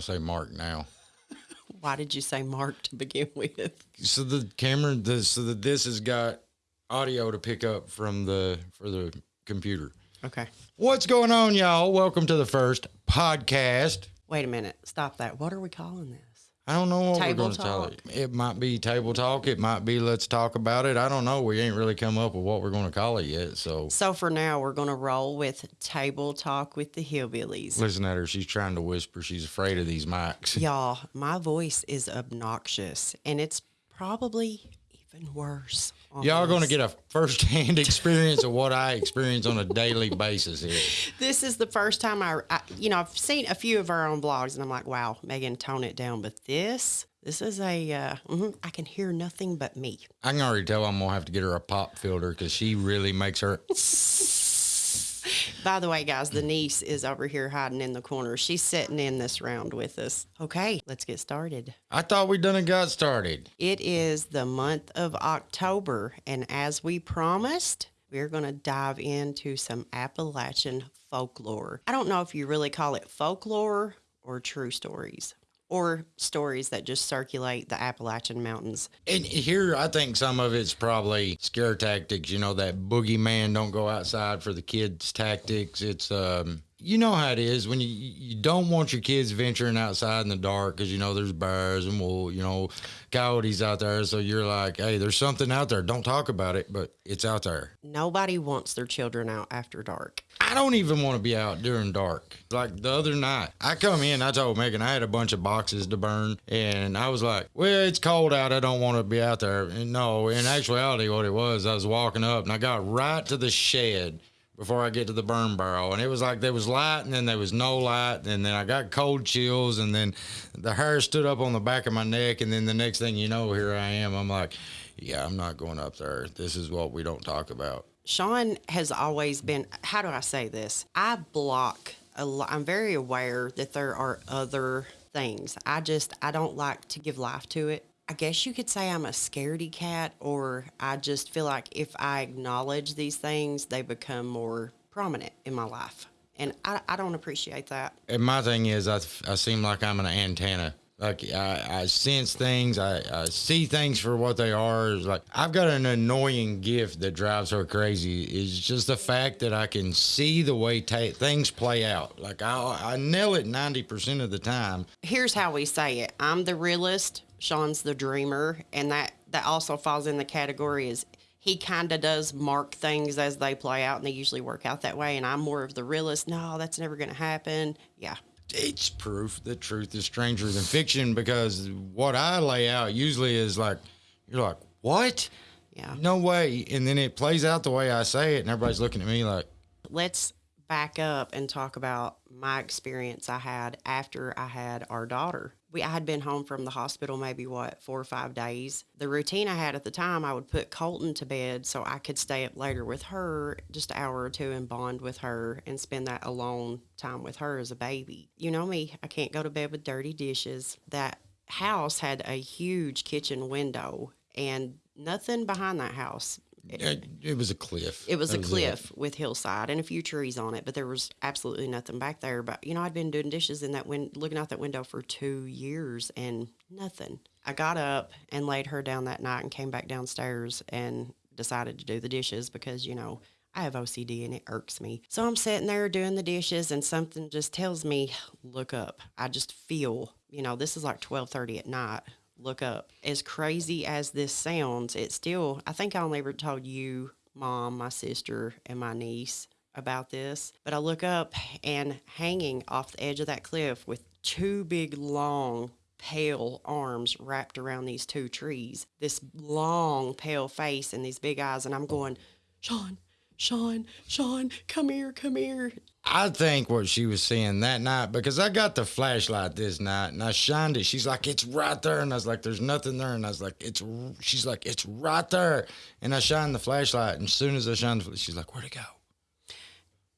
I say Mark now. Why did you say Mark to begin with? So the camera, the, so that this has got audio to pick up from the for the computer. Okay. What's going on, y'all? Welcome to the first podcast. Wait a minute. Stop that. What are we calling this? I don't know what Table we're going to talk. it. It might be table talk. It might be let's talk about it. I don't know. We ain't really come up with what we're going to call it yet. So So for now, we're going to roll with table talk with the hillbillies. listen at her. She's trying to whisper. She's afraid of these mics. Y'all, my voice is obnoxious, and it's probably even worse. On Y'all are going to get a first-hand experience of what I experience on a daily basis here. This is the first time I, I, you know, I've seen a few of our own vlogs, and I'm like, wow, Megan, tone it down. But this, this is a, uh, mhm, I can hear nothing but me. I can already tell I'm going to have to get her a pop filter because she really makes her. By the way, guys, the niece is over here hiding in the corner. She's sitting in this round with us. Okay, let's get started. I thought we done and got started. It is the month of October, and as we promised, we're going to dive into some Appalachian folklore. I don't know if you really call it folklore or true stories, or stories that just circulate the Appalachian Mountains. And here, I think some of it's probably scare tactics. You know, that boogeyman don't go outside for the kids tactics. It's, um, you know how it is when you you don't want your kids venturing outside in the dark because you know there's bears and well, you know, coyotes out there. So you're like, hey, there's something out there. Don't talk about it, but it's out there. Nobody wants their children out after dark. I don't even want to be out during dark. Like the other night, I come in, I told Megan I had a bunch of boxes to burn, and I was like, well, it's cold out. I don't want to be out there. And no, in actuality, what it was, I was walking up and I got right to the shed before I get to the burn barrel. And it was like there was light and then there was no light. And then I got cold chills and then the hair stood up on the back of my neck. And then the next thing you know, here I am. I'm like, yeah, I'm not going up there. This is what we don't talk about. Sean has always been, how do I say this? I block a lot. I'm very aware that there are other things. I just, I don't like to give life to it. I guess you could say I'm a scaredy cat, or I just feel like if I acknowledge these things, they become more prominent in my life. And I, I don't appreciate that. And my thing is, I, I seem like I'm an antenna. Like I, I sense things, I, I see things for what they are. It's like I've got an annoying gift that drives her crazy. It's just the fact that I can see the way ta- things play out. Like I, I nail it ninety percent of the time. here's how we say it i'm the realist sean's the dreamer and that that also falls in the category is he kind of does mark things as they play out and they usually work out that way and i'm more of the realist no that's never going to happen yeah It's proof that truth is stranger than fiction because what I lay out usually is like, you're like, what? yeah No way. And then it plays out the way I say it, and everybody's looking at me like, let's back up and talk about my experience I had after I had our daughter. We I had been home from the hospital maybe what four or five days. The routine I had at the time, I would put Colton to bed so I could stay up later with her, just an hour or two, and bond with her and spend that alone time with her as a baby. You know me, I can't go to bed with dirty dishes. That house had a huge kitchen window and nothing behind that house. It, it was a cliff. It was That a cliff with hillside and a few trees on it, but there was absolutely nothing back there. But you know, I'd been doing dishes in that win- looking out that window for two years and nothing. I got up and laid her down that night and came back downstairs and decided to do the dishes because you know I have OCD and it irks me. So I'm sitting there doing the dishes and something just tells me, look up. I just feel, you know, this is like 12:30 at night. Look up. As crazy as this sounds, it still I think I only ever told you, mom, my sister, and my niece about this. But I look up and hanging off the edge of that cliff with two big long pale arms wrapped around these two trees. This long pale face and these big eyes and I'm going, "Sean, Sean, Sean, come here, come here. I think what she was seeing that night because I got the flashlight this night and I shined it. She's like, "It's right there," and I was like, "There's nothing there," and I was like, "It's." She's like, "It's right there," and I shined the flashlight, and as soon as I shined, the, fl- she's like, "Where'd it go?"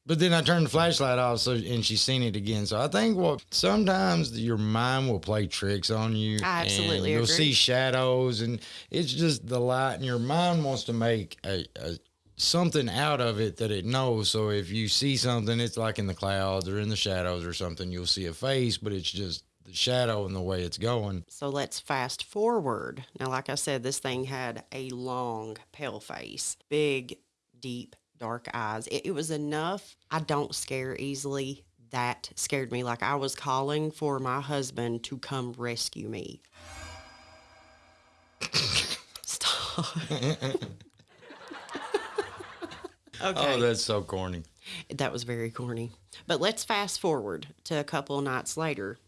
But then I turned the flashlight off, so and she's seen it again. So I think what sometimes your mind will play tricks on you. I absolutely and You'll agree. see shadows, and it's just the light, and your mind wants to make a, a something out of it that it knows. So if you see something, it's like in the clouds or in the shadows or something, you'll see a face, but it's just the shadow and the way it's going. So let's fast forward. Now, like I said, this thing had a long, pale face, big, deep, dark eyes. It, it was enough. I don't scare easily. That scared me. Like I was calling for my husband to come rescue me. Stop. okay. Oh, that's so corny. That was very corny. But let's fast forward to a couple nights later.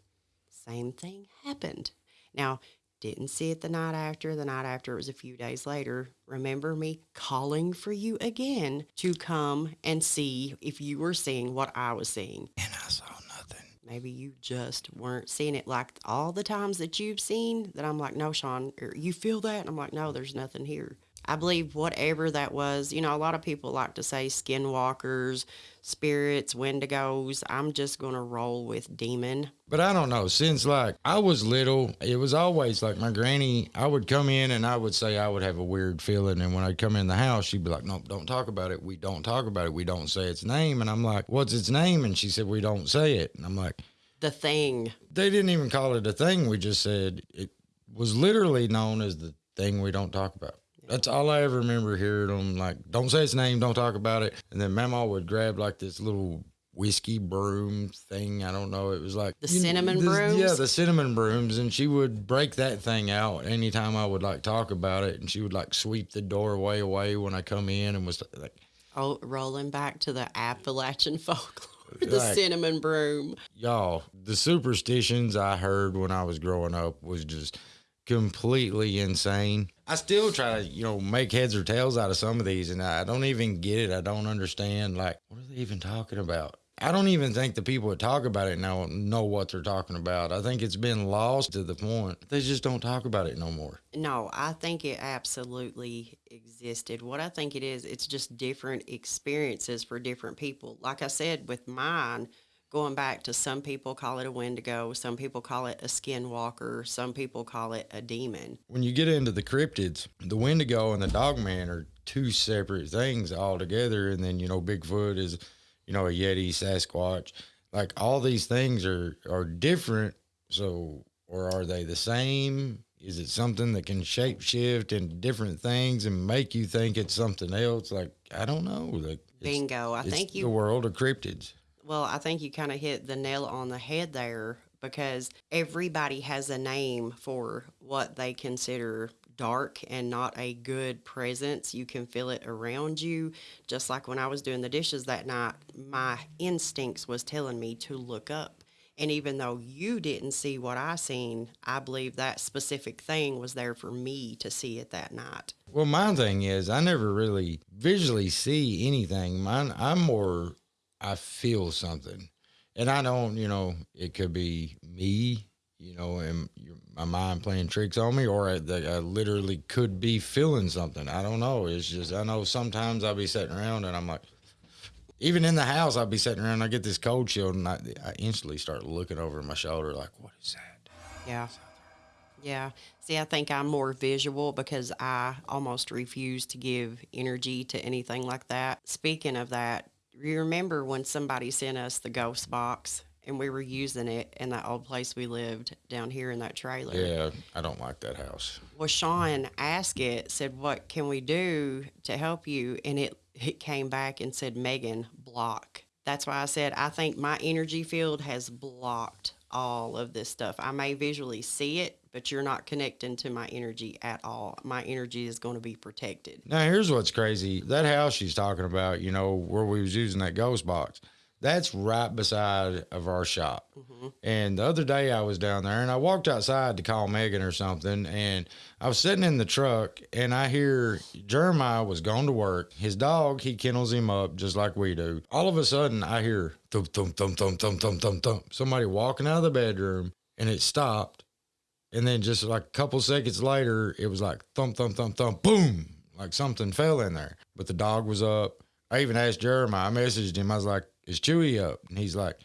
Same thing happened. Now, didn't see it the night after. The night after, it was a few days later. Remember me calling for you again to come and see if you were seeing what I was seeing. And I saw nothing. Maybe you just weren't seeing it like all the times that you've seen that I'm like, no, Sean, er, you feel that? And I'm like, no, there's nothing here. I believe whatever that was, you know, a lot of people like to say skinwalkers, spirits, wendigos. I'm just going to roll with demon. But I don't know. Since like I was little, it was always like my granny, I would come in and I would say I would have a weird feeling. And when I'd come in the house, she'd be like, nope, don't talk about it. We don't talk about it. We don't say its name. And I'm like, what's its name? And she said, we don't say it. And I'm like, The thing. they didn't even call it a thing. We just said it was literally known as the thing we don't talk about. That's all I ever remember hearing them like, don't say its name, don't talk about it. And then Mama would grab like this little whiskey broom thing. I don't know. It was like The know, cinnamon this- brooms? Yeah, the cinnamon brooms. And she would break that thing out anytime I would like talk about it. And she would like sweep the doorway away when I come in and was like, Oh, rolling back to the Appalachian folklore, the Right. cinnamon broom. y'all, the superstitions I heard when I was growing up was just completely insane. I still try to, you know, make heads or tails out of some of these, and I don't even get it. I don't understand. Like, what are they even talking about? I don't even think the people that talk about it now know what they're talking about. I think it's been lost to the point they just don't talk about it no more. No, I think it absolutely existed. What I think it is, it's just different experiences for different people. Like I said, with mine, going back to some people call it a wendigo, some people call it a skinwalker, some people call it a demon. When you get into the cryptids, the Wendigo and the Dogman are two separate things altogether. And then, you know, Bigfoot is, you know, a Yeti, Sasquatch. Like all these things are are different. So, or are they the same? Is it something that can shape shift into different things and make you think it's something else? Like I don't know. Like Bingo. I think the world of cryptids. Well, I think you kind of hit the nail on the head there because everybody has a name for what they consider dark and not a good presence. You can feel it around you. Just like when I was doing the dishes that night, my instincts was telling me to look up. And even though you didn't see what I seen, I believe that specific thing was there for me to see it that night. Well, my thing is, I never really visually see anything. Mine, I'm more, I feel something, and I don't, you know, it could be me, you know, and my mind playing tricks on me, or I, I literally could be feeling something. I don't know. It's just I know sometimes I'll be sitting around and I'm like, even in the house, I'll be sitting around. And I get this cold chill, and I, I instantly start looking over my shoulder, like, what is that? Yeah. Yeah. See, I think I'm more visual because I almost refuse to give energy to anything like that. Speaking of that, you remember when somebody sent us the ghost box and we were using it in that old place we lived down here in that trailer? Yeah, I don't like that house. Well, Sean asked it, said, What can we do to help you? And it, it came back and said, Megan, block. That's why I said, I think my energy field has blocked all of this stuff. I may visually see it, but you're not connecting to my energy at all. My energy is going to be protected. Now, here's what's crazy. That house she's talking about, you know, where we was using that ghost box, that's right beside of our shop. Mm-hmm. And the other day I was down there and I walked outside to call Megan or something. And I was sitting in the truck and I hear Jeremiah was going to work. His dog, he kennels him up just like we do. All of a sudden I hear thump, thump, thump, thump, thump, thump, thump, thump. Somebody walking out of the bedroom and it stopped and then just like a couple seconds later, it was like thump, thump, thump, thump, boom, like something fell in there. But the dog was up. I even asked Jeremiah, I messaged him, I was like, is Chewy up? And he's like,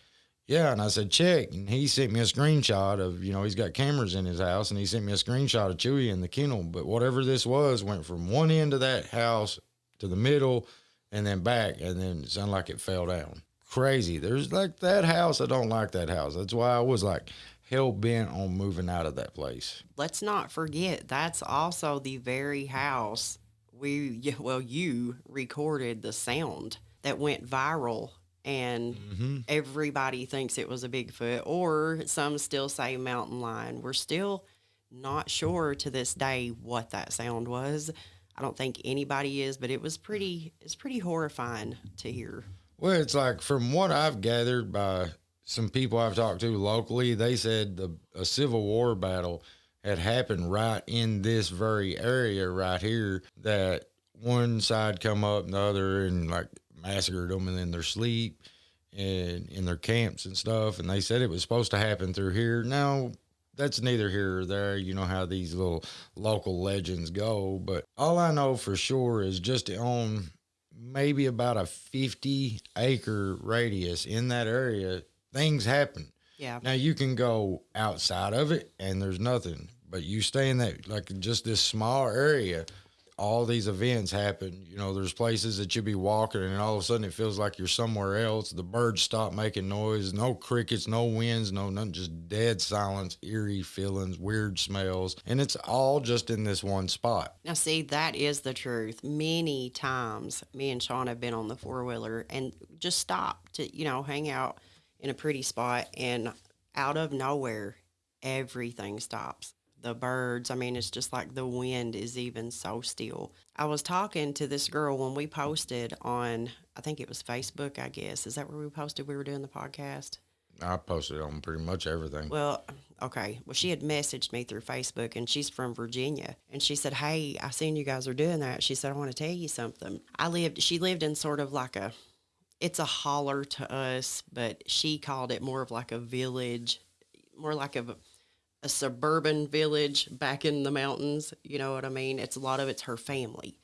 yeah. And I said, check. And he sent me a screenshot of, you know, he's got cameras in his house and he sent me a screenshot of Chewy in the kennel. But whatever this was went from one end of that house to the middle and then back. And then it sounded like it fell down. Crazy. There's like that house. I don't like that house. That's why I was like hell bent on moving out of that place. Let's not forget that's also the very house we well you recorded the sound that went viral and Mm-hmm. everybody thinks it was a Bigfoot or some still say mountain lion. We're still not sure to this day what that sound was. I don't think anybody is, but it was pretty it's pretty horrifying to hear. Well, it's like from what I've gathered by some people I've talked to locally, they said the a Civil War battle had happened right in this very area right here. That one side come up and the other and like massacred them in their sleep and in their camps and stuff. And they said it was supposed to happen through here. Now that's neither here or there. You know how these little local legends go. But all I know for sure is just on maybe about a 50 acre radius in that area, things happen. Yeah. Now you can go outside of it and there's nothing, but you stay in that, like just this small area. All these events happen. You know, there's places that you'll be walking and all of a sudden it feels like you're somewhere else. The birds stop making noise, no crickets, no winds, no nothing, just dead silence, eerie feelings, weird smells. And it's all just in this one spot. Now, see, that is the truth. Many times, me and Sean have been on the four wheeler and just stopped to, you know, hang out in a pretty spot, and out of nowhere, everything stops. The birds, I mean, it's just like the wind is even so still. I was talking to this girl when we posted on, I think it was Facebook, I guess. Is that where we posted we were doing the podcast? I posted on pretty much everything. Well, okay. Well, she had messaged me through Facebook and she's from Virginia. And she said, Hey, I seen you guys are doing that. She said, I want to tell you something. I lived, she lived in sort of like a, it's a holler to us, but she called it more of like a village, more like a, a suburban village back in the mountains. You know what I mean? It's a lot of it's her family,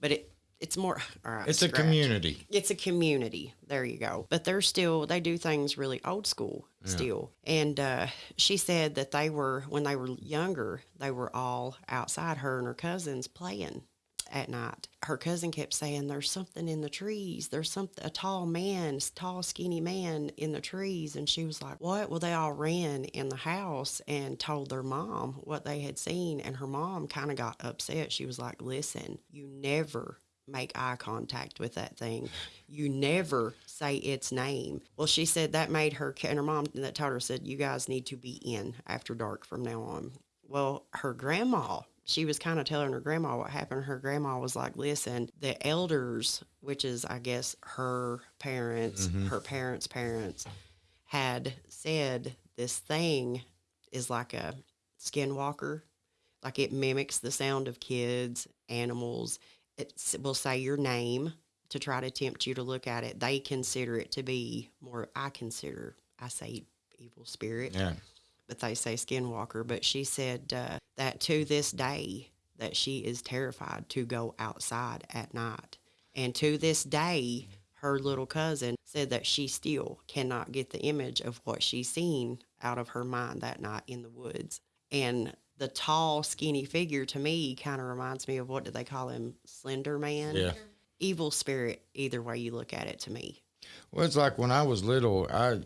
but it, it's more, all right. It's a community. It's a community. There you go. But they're still they do things really old school still. And uh, she said that they were when they were younger, they were all outside her and her cousins playing at night. Her cousin kept saying, "There's something in the trees. There's something a tall man, tall skinny man in the trees." And she was like, "What?" Well, they all ran in the house and told their mom what they had seen, and her mom kind of got upset. She was like, "Listen, you never make eye contact with that thing. You never say its name. Well, she said that made her, and her mom that told her said, you guys need to be in after dark from now on. Well, her grandma, she was kind of telling her grandma what happened. Her grandma was like, listen, the elders, which is, I guess, her parents, mm-hmm. her parents' parents, had said this thing is like a skinwalker. Like it mimics the sound of kids, animals. It will say your name to try to tempt you to look at it. They consider it to be more, I consider, I say evil spirit, Yeah. But they say skinwalker. But she said uh, that to this day, that she is terrified to go outside at night. And to this day, her little cousin said that she still cannot get the image of what she's seen out of her mind that night in the woods. And the tall, skinny figure to me kind of reminds me of what do they call him? Slender Man? Yeah. Evil spirit, either way you look at it to me. Well, it's like when I was little, I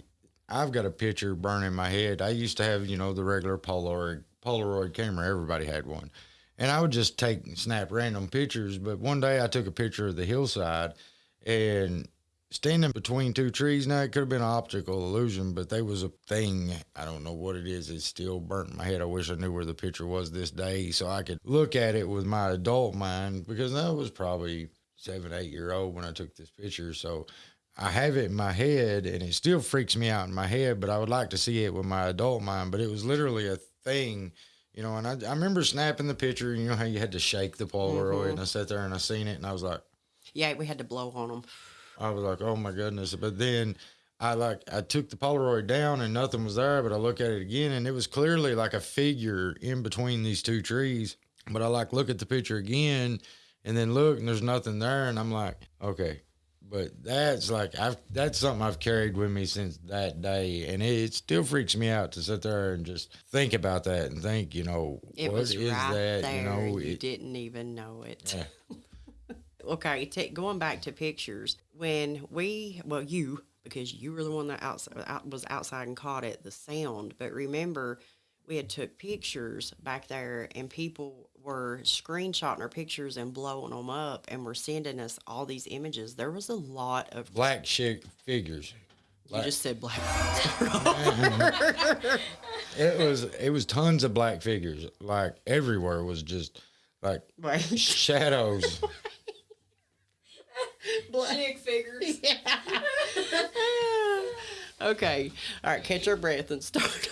I've got a picture burned in my head. I used to have, you know, the regular Polaroid Polaroid camera. Everybody had one. And I would just take and snap random pictures. But one day I took a picture of the hillside and standing between two trees. Now it could have been an optical illusion, but there was a thing. I don't know what it is. It's still burnt my head. I wish I knew where the picture was this day so I could look at it with my adult mind because I was probably seven, eight year old when I took this picture. So I have it in my head and it still freaks me out in my head, but I would like to see it with my adult mind. But it was literally a thing, you know. And I, I remember snapping the picture, and you know how you had to shake the Polaroid, and mm-hmm. I sat there and I seen it, and I was like, Yeah, we had to blow on them. I was like, oh my goodness. But then I like I took the Polaroid down and nothing was there, but I look at it again and it was clearly like a figure in between these two trees. But I like look at the picture again and then look and there's nothing there and I'm like, okay. But that's like I've that's something I've carried with me since that day, and it, it still freaks me out to sit there and just think about that and think, you know, It what was is right that? there. You know, you it, didn't even know it. Yeah. okay, ta going back to pictures. When we, well, you because you were the one that outside, out, was outside and caught it, the sound. But remember, we had took pictures back there, and people were screenshotting our pictures and blowing them up, and were sending us all these images. There was a lot of. Black chick figures. You just said black. It was it was tons of black figures. Like everywhere was just like Right. shadows. Chick figures. okay. All right. Catch your breath and start.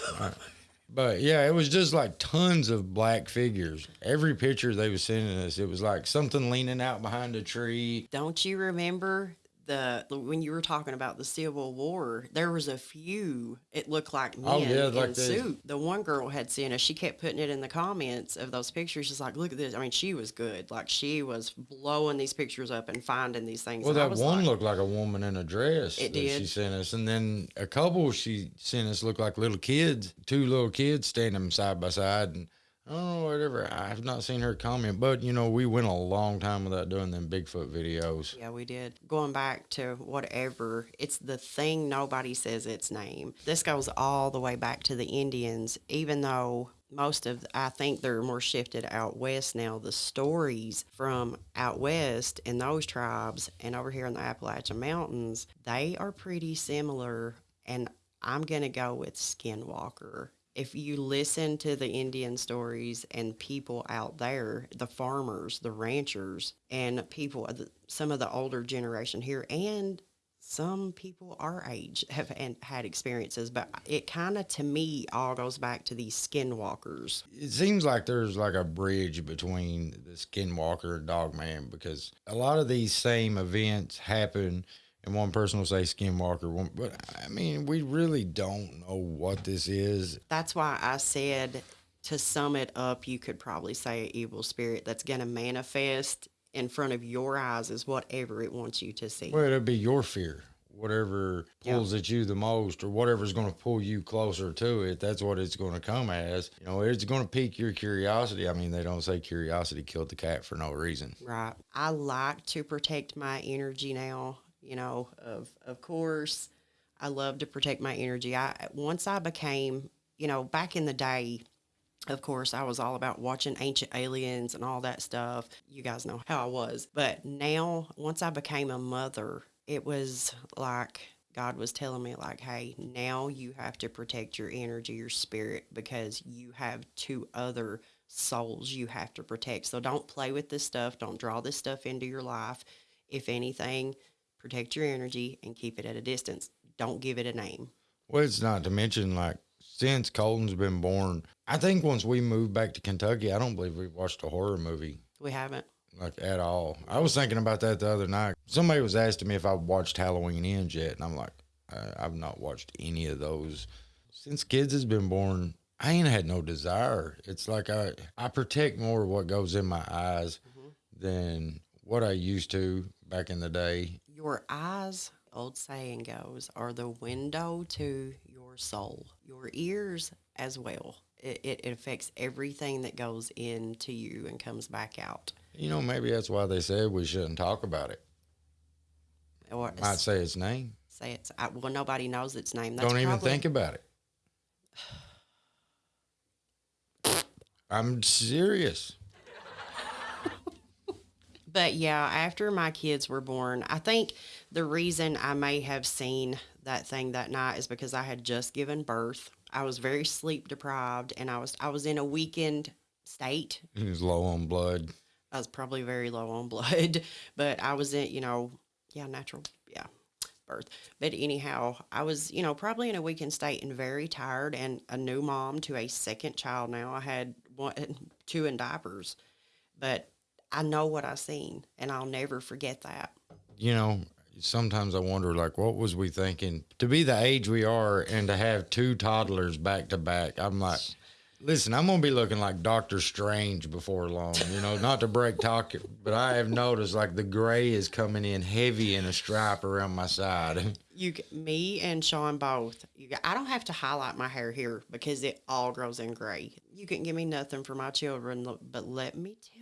But yeah, it was just like tons of black figures. Every picture they was sending us, it was like something leaning out behind a tree. Don't you remember the when you were talking about the Civil War? There was a few. It looked like oh, men Oh, yeah, in like suit. The one girl had sent us. She kept putting it in the comments of those pictures. She's like, "Look at this." I mean, she was good. Like she was blowing these pictures up and finding these things. Well, And that was one like, looked like a woman in a dress. It that She sent us, and then a couple she sent us looked like little kids, two little kids standing side by side, and I whatever. I've not seen her comment, but you know we went a long time without doing them Bigfoot videos. Yeah, we did. Going back to whatever, it's the thing nobody says its name. This goes all the way back to the Indians, even though most of, I think they're more shifted out west now. The stories from out west in those tribes and over here in the Appalachian Mountains, they are pretty similar. And I'm going to go with Skinwalker. If you listen to the Indian stories and people out there, the farmers, the ranchers, and people, some of the older generation here, and some people our age have had experiences, but it kind of to me all goes back to these skinwalkers. It seems like there's like a bridge between the Skinwalker and Dogman because a lot of these same events happen, and one person will say Skinwalker, one, but I mean we really don't know what this is. That's why I said to sum it up, you could probably say an evil spirit that's going to manifest in front of your eyes is whatever it wants you to see. Well, it'll be your fear. Whatever pulls at you the most, or whatever's going to pull you closer to it, that's what it's going to come as. You know, it's going to pique your curiosity. I mean, they don't say curiosity killed the cat for no reason. Right. I like to protect my energy now. You know, of of course, I love to protect my energy. I once I became, you know, back in the day, of course, I was all about watching Ancient Aliens and all that stuff. You guys know how I was. But now, once I became a mother, it was like God was telling me, like, hey, now you have to protect your energy, your spirit, because you have two other souls you have to protect. So don't play with this stuff. Don't draw this stuff into your life. If anything, protect your energy and keep it at a distance. Don't give it a name. Well, it's not to mention like since Colton's been born, I think once we moved back to Kentucky, I don't believe we've watched a horror movie We haven't. like at all. I was thinking about that the other night. Somebody was asking me if I watched Halloween Ends yet, and I'm like, I, I've not watched any of those since kids has been born. I ain't had no desire. It's like I I protect more of what goes in my eyes mm-hmm. than what I used to back in the day. Your eyes, old saying goes, are the window to your soul. Your ears as well. It, it, affects everything that goes into you and comes back out. You know, maybe that's why they said we shouldn't talk about it. Or Might say its name. say it's I, well, nobody knows its name. That's Don't even probably- think about it. I'm serious. But yeah, after my kids were born, I think the reason I may have seen that thing that night is because I had just given birth. I was very sleep deprived and I was I was in a weakened state. He was low on blood. I was probably very low on blood, but I was in, you know, yeah, natural, yeah, birth. But anyhow, I was, you know, probably in a weakened state and very tired and a new mom to a second child now. I had one, two in diapers, but I know what I've seen and I'll never forget that. You know, sometimes I wonder, like, what was we thinking to be the age we are and to have two toddlers back to back? I'm like, listen, I'm gonna be looking like Doctor Strange before long. You know, not to break talk, but I have noticed like the gray is coming in heavy in a stripe around my side. You, me and Sean both. You, I don't have to highlight my hair here because it all grows in gray. You can give me nothing for my children, but let me tell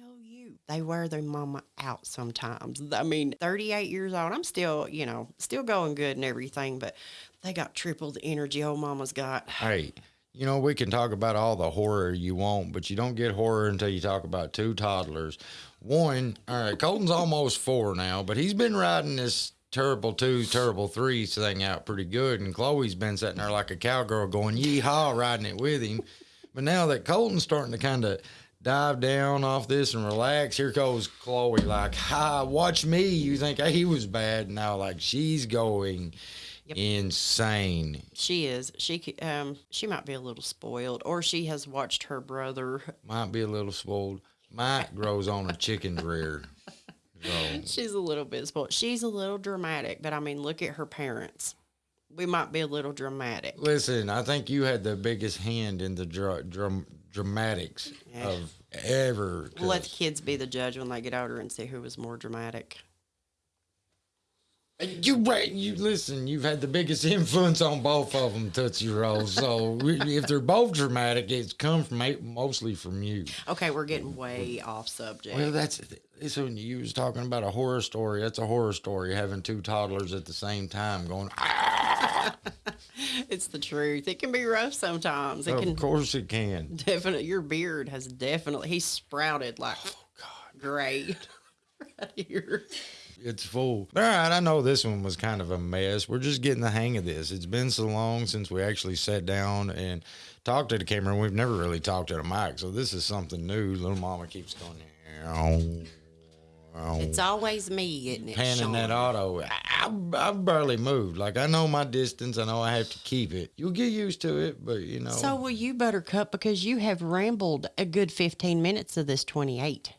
they wear their mama out sometimes. I mean, 38 years old, I'm still, you know, still going good and everything, but they got triple the energy old mama's got. Hey, you know, we can talk about all the horror you want, but you don't get horror until you talk about two toddlers. One, all right, Colton's almost four now, but he's been riding this terrible two, terrible three thing out pretty good. And Chloe's been sitting there like a cowgirl going, yeehaw, riding it with him. But now that Colton's starting to kind of dive down off this and relax, here goes Chloe, like, ha, watch me. You think hey, he was bad. Now, like, she's going Yep. insane. She is. She um she might be a little spoiled, or she has watched her brother. Might be a little spoiled. Mike grows on a chicken's rear. So, She's a little bit spoiled. She's a little dramatic, but I mean, look at her parents. We might be a little dramatic. listen, I think you had the biggest hand in the dra- dramatics Yeah. of ever. We'll let the 'cause- kids be the judge when they get older and see who was more dramatic. You right. You listen. You've had the biggest influence on both of them, Tootsie Rolls. So if they're both dramatic, it's come from mostly from you. Okay, we're getting way off subject. Well, that's it's when you was talking about a horror story. That's a horror story. Having two toddlers at the same time going. "Ah!" it's the truth. It can be rough sometimes. It can Of course it can. definitely. Your beard has definitely. He's sprouted like Oh God. great right here. It's full. All right, I know this one was kind of a mess. We're just getting the hang of this. It's been so long since we actually sat down and talked to the camera. and We've never really talked to the mic, so this is something new. Little Mama keeps going. "Meow, meow," It's always me getting it. panning that auto. I, I, I've barely moved. Like I know my distance. I know I have to keep it. You'll get used to it, but you know. So will you, Buttercup, because you have rambled a good 15 minutes of this 28.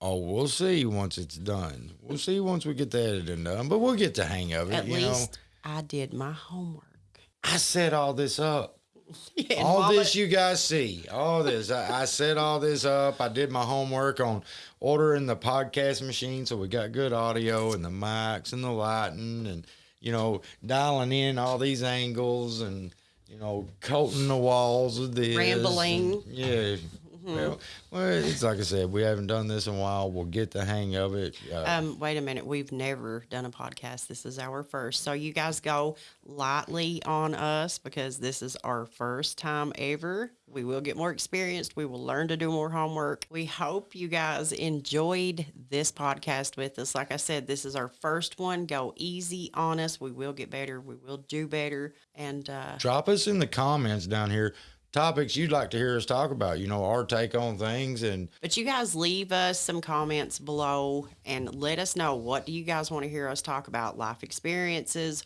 oh, we'll see once it's done. We'll see once we get the editing done, but we'll get the hang of it. At you know. least I did my homework. I set all this up. Yeah, all this you guys see, all this. I, I set all this up. I did my homework on ordering the podcast machine, so we got good audio and the mics and the lighting, and you know, dialing in all these angles and you know, coating the walls with this. Rambling. and- yeah. Well, well, it's like I said, we haven't done this in a while. We'll get the hang of it. Uh, Um, wait a minute. We've never done a podcast. This is our first. So you guys go lightly on us because this is our first time ever. We will get more experienced. We will learn to do more homework. We hope you guys enjoyed this podcast with us. Like I said, this is our first one. Go easy on us. We will get better. We will do better. And uh, drop us in the comments down here topics you'd like to hear us talk about. You know, our take on things and But you guys leave us some comments below and let us know what do you guys want to hear us talk about? Life experiences,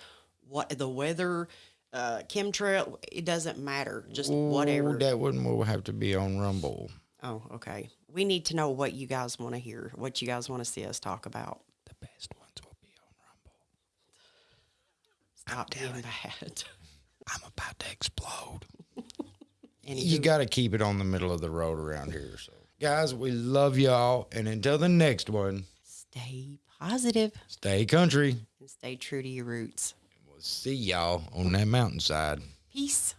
what the weather, uh, chemtrail. It doesn't matter. Just whatever. That wouldn't will have to be on Rumble. oh, okay. We need to know what you guys want to hear, what you guys want to see us talk about. The best ones will be on Rumble. Stop being bad. I'm about to explode. Anywho, You got to keep it on the middle of the road around here. So, guys, we love y'all, and until the next one, stay positive stay country. and stay true to your roots. We'll see y'all on that mountainside. Peace.